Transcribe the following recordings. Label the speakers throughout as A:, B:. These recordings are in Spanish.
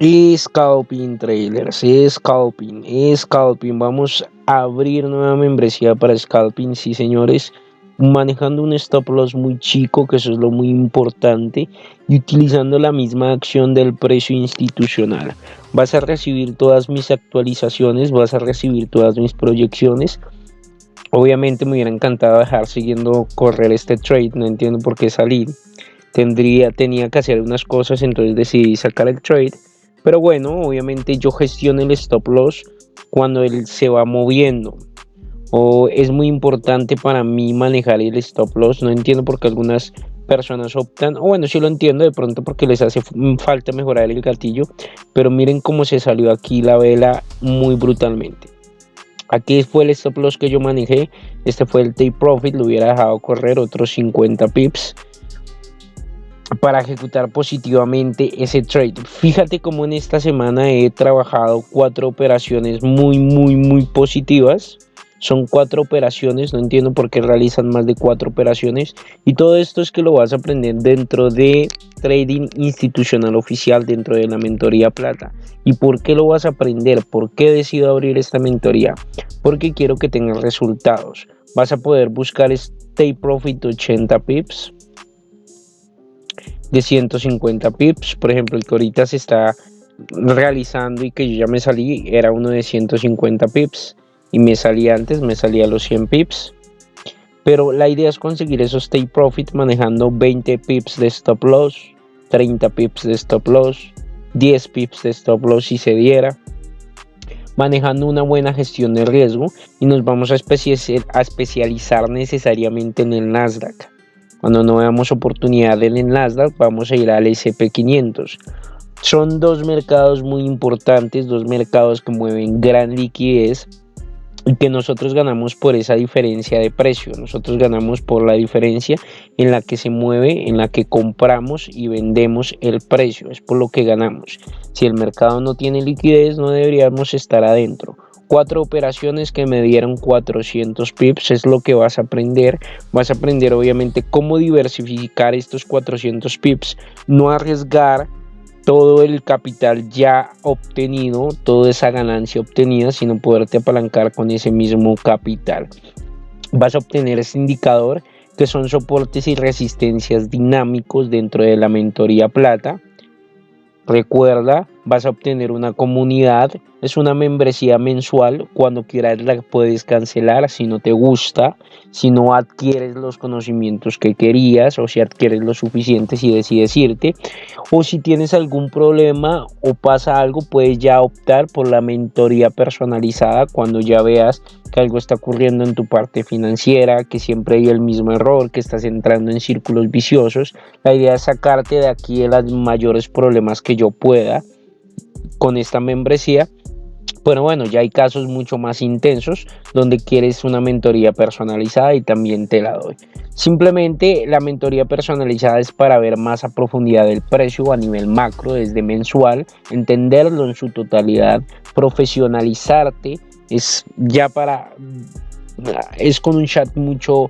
A: Scalping trailers, Scalping, Scalping. Vamos a abrir nueva membresía para Scalping, sí señores. Manejando un stop loss muy chico, que eso es lo muy importante, y utilizando la misma acción del precio institucional. Vas a recibir todas mis actualizaciones, vas a recibir todas mis proyecciones. Obviamente me hubiera encantado dejar siguiendo correr este trade, no entiendo por qué salir. Tendría, tenía que hacer unas cosas, entonces decidí sacar el trade pero bueno, obviamente yo gestiono el stop loss cuando él se va moviendo. O es muy importante para mí manejar el stop loss. No entiendo por qué algunas personas optan, o bueno, sí lo entiendo de pronto porque les hace falta mejorar el gatillo, pero miren cómo se salió aquí la vela muy brutalmente. Aquí fue el stop loss que yo manejé, este fue el take profit, lo hubiera dejado correr otros 50 pips para ejecutar positivamente ese trade. Fíjate cómo en esta semana he trabajado cuatro operaciones muy, muy, muy positivas. Son cuatro operaciones, no entiendo por qué realizan más de cuatro operaciones. Y todo esto es que lo vas a aprender dentro de Trading Institucional Oficial, dentro de la mentoría plata. ¿Y por qué lo vas a aprender? ¿Por qué decido abrir esta mentoría? Porque quiero que tengas resultados. Vas a poder buscar Stay Profit 80 pips de 150 pips. Por ejemplo, el que ahorita se está realizando y que yo ya me salí era uno de 150 pips y me salía antes, me salía los 100 pips. Pero la idea es conseguir esos take profit manejando 20 pips de stop loss, 30 pips de stop loss, 10 pips de stop loss si se diera, manejando una buena gestión de riesgo y nos vamos a, a especializar necesariamente en el Nasdaq. Cuando no veamos oportunidad en el vamos a ir al SP500. Son dos mercados muy importantes, dos mercados que mueven gran liquidez y que nosotros ganamos por esa diferencia de precio. Nosotros ganamos por la diferencia en la que se mueve, en la que compramos y vendemos el precio. Es por lo que ganamos. Si el mercado no tiene liquidez, no deberíamos estar adentro cuatro operaciones que me dieron 400 pips es lo que vas a aprender. Vas a aprender obviamente cómo diversificar estos 400 pips no arriesgar todo el capital ya obtenido toda esa ganancia obtenida sino poderte apalancar con ese mismo capital. Vas a obtener ese indicador que son soportes y resistencias dinámicos dentro de la mentoría plata. Recuerda vas a obtener una comunidad, es una membresía mensual, cuando quieras la puedes cancelar si no te gusta, si no adquieres los conocimientos que querías o si adquieres lo suficiente y decides irte, o si tienes algún problema o pasa algo, puedes ya optar por la mentoría personalizada cuando ya veas que algo está ocurriendo en tu parte financiera, que siempre hay el mismo error, que estás entrando en círculos viciosos. La idea es sacarte de aquí de los mayores problemas que yo pueda con esta membresía. Bueno, bueno, ya hay casos mucho más intensos donde quieres una mentoría personalizada y también te la doy. Simplemente la mentoría personalizada es para ver más a profundidad el precio a nivel macro, desde mensual, entenderlo en su totalidad, profesionalizarte, es ya para, es con un chat mucho,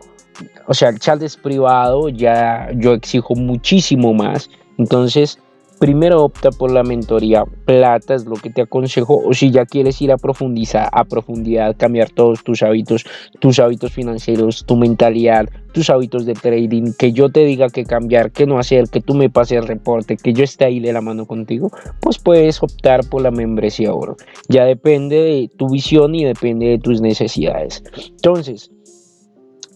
A: o sea, el chat es privado, ya yo exijo muchísimo más, entonces primero opta por la mentoría plata, es lo que te aconsejo, o si ya quieres ir a profundizar, a profundidad, cambiar todos tus hábitos, tus hábitos financieros, tu mentalidad, tus hábitos de trading, que yo te diga que cambiar, que no hacer, que tú me pases el reporte, que yo esté ahí de la mano contigo, pues puedes optar por la membresía oro. Ya depende de tu visión y depende de tus necesidades. Entonces,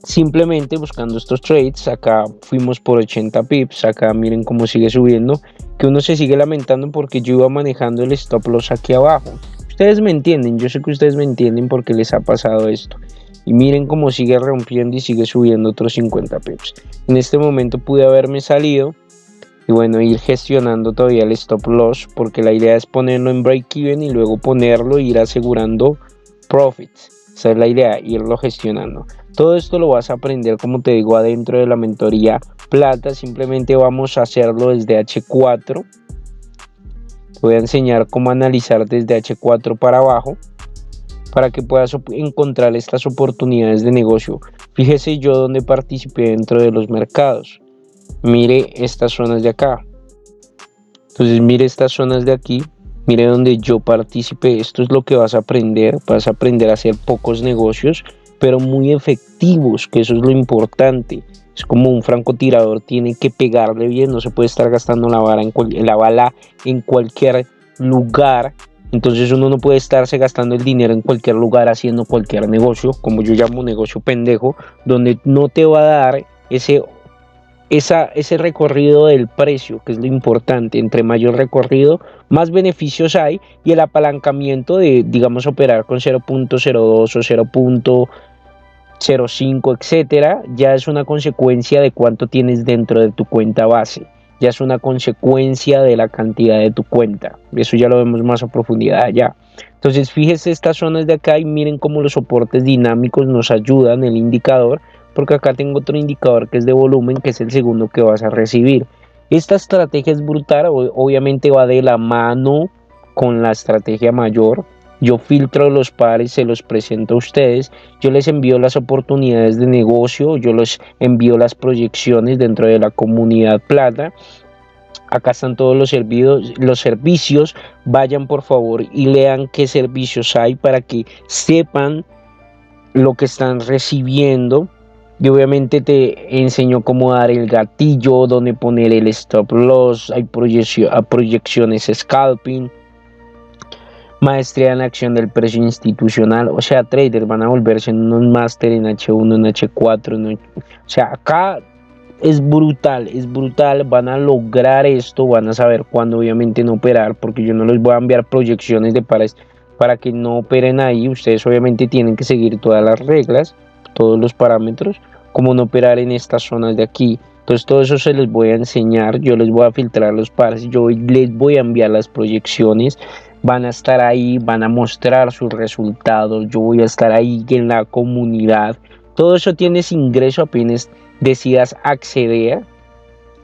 A: simplemente buscando estos trades acá fuimos por 80 pips acá miren cómo sigue subiendo que uno se sigue lamentando porque yo iba manejando el stop loss aquí abajo. Ustedes me entienden yo sé que ustedes me entienden porque les ha pasado esto. Y miren cómo sigue rompiendo y sigue subiendo otros 50 pips. En este momento pude haberme salido y bueno ir gestionando todavía el stop loss porque la idea es ponerlo en break even y luego ponerlo e ir asegurando profits. Esa es la idea irlo gestionando todo esto lo vas a aprender, como te digo, adentro de la mentoría plata. Simplemente vamos a hacerlo desde H4. Te voy a enseñar cómo analizar desde H4 para abajo para que puedas encontrar estas oportunidades de negocio. Fíjese yo donde participé dentro de los mercados. Mire estas zonas de acá. Entonces mire estas zonas de aquí Mire donde yo participé. Esto es lo que vas a aprender. Vas a aprender a hacer pocos negocios, pero muy efectivos, que eso es lo importante. Es como un francotirador, tiene que pegarle bien, no se puede estar gastando la, bala en la bala en cualquier lugar. Entonces uno no puede estarse gastando el dinero en cualquier lugar haciendo cualquier negocio, como yo llamo negocio pendejo, donde no te va a dar ese esa, ese recorrido del precio, que es lo importante. Entre mayor recorrido, más beneficios hay y el apalancamiento de, digamos, operar con 0.02 o 0.05, etcétera, ya es una consecuencia de cuánto tienes dentro de tu cuenta base. Ya es una consecuencia de la cantidad de tu cuenta. Eso ya lo vemos más a profundidad allá. Entonces, fíjese estas zonas de acá y miren cómo los soportes dinámicos nos ayudan, el indicador, porque acá tengo otro indicador que es de volumen, que es el segundo que vas a recibir. Esta estrategia es brutal, obviamente va de la mano con la estrategia mayor. Yo filtro los pares, se los presento a ustedes, yo les envío las oportunidades de negocio, yo les envío las proyecciones dentro de la comunidad plata. Acá están todos los servicios. Vayan por favor y lean qué servicios hay para que sepan lo que están recibiendo y obviamente te enseño cómo dar el gatillo, dónde poner el stop loss, hay proyecciones scalping, maestría en acción del precio institucional, o sea, traders van a volverse en unos máster en H1, en H4, o sea, acá es brutal, es brutal, van a lograr esto, van a saber cuándo obviamente no operar, porque yo no les voy a enviar proyecciones de pares para que no operen ahí, ustedes obviamente tienen que seguir todas las reglas, todos los parámetros, cómo no operar en estas zonas de aquí. Entonces todo eso se les voy a enseñar, yo les voy a filtrar los pares, yo les voy a enviar las proyecciones, van a estar ahí, van a mostrar sus resultados, yo voy a estar ahí en la comunidad. Todo eso tienes ingreso apenas decidas acceder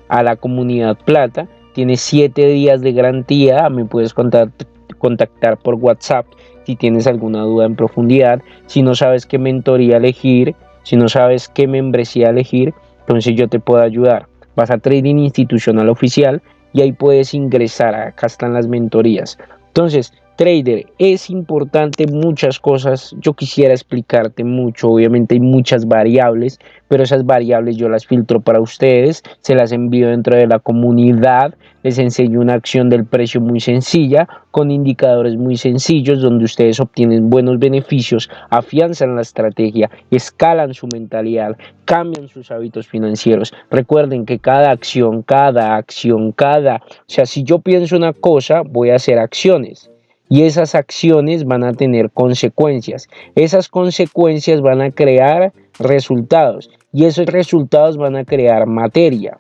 A: a la comunidad plata. Tienes 7 días de garantía, me puedes contactar por WhatsApp si tienes alguna duda en profundidad, si no sabes qué mentoría elegir, si no sabes qué membresía elegir, entonces yo te puedo ayudar. Vas a Trading Institucional Oficial y ahí puedes ingresar. Acá están las mentorías. Entonces, trader, es importante muchas cosas. Yo quisiera explicarte mucho. Obviamente hay muchas variables, pero esas variables yo las filtro para ustedes, se las envío dentro de la comunidad, les enseño una acción del precio muy sencilla, con indicadores muy sencillos, donde ustedes obtienen buenos beneficios, afianzan la estrategia, escalan su mentalidad, cambian sus hábitos financieros. Recuerden que cada acción, cada acción, cada... O sea, si yo pienso una cosa, voy a hacer acciones y esas acciones van a tener consecuencias. Esas consecuencias van a crear resultados y esos resultados van a crear materia.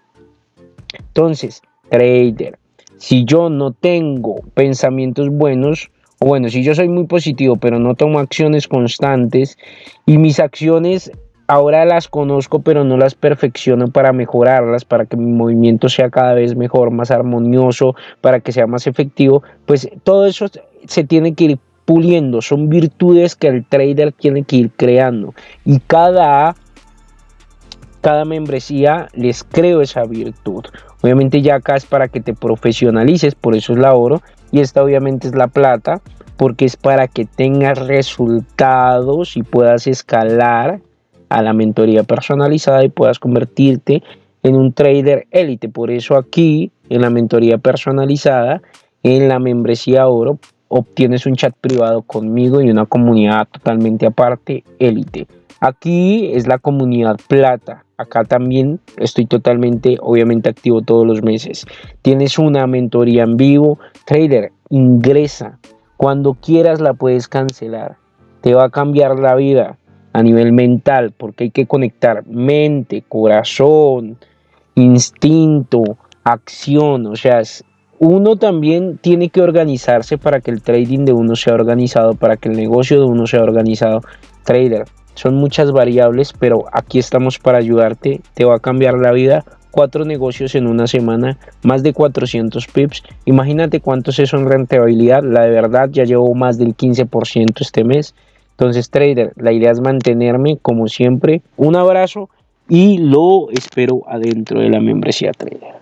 A: Entonces, trader, si yo no tengo pensamientos buenos, o bueno, si yo soy muy positivo, pero no tomo acciones constantes y mis acciones ahora las conozco, pero no las perfecciono para mejorarlas, para que mi movimiento sea cada vez mejor, más armonioso, para que sea más efectivo, pues todo eso se tiene que ir puliendo, son virtudes que el trader tiene que ir creando y cada cada membresía les creo esa virtud. Obviamente ya acá es para que te profesionalices, por eso es la oro y esta obviamente es la plata porque es para que tengas resultados y puedas escalar a la mentoría personalizada y puedas convertirte en un trader élite. Por eso aquí en la mentoría personalizada, en la membresía oro, obtienes un chat privado conmigo y una comunidad totalmente aparte, élite. Aquí es la comunidad plata. Acá también estoy totalmente, obviamente, activo todos los meses. Tienes una mentoría en vivo. Trader, ingresa. Cuando quieras la puedes cancelar. Te va a cambiar la vida a nivel mental porque hay que conectar mente, corazón, instinto, acción. O sea, uno también tiene que organizarse para que el trading de uno sea organizado, para que el negocio de uno sea organizado. Trader, son muchas variables, pero aquí estamos para ayudarte. Te va a cambiar la vida. Cuatro negocios en una semana, más de 400 pips. Imagínate cuántos es en rentabilidad. La de verdad ya llevo más del 15% este mes. Entonces, trader, la idea es mantenerme como siempre. Un abrazo y lo espero adentro de la membresía trader.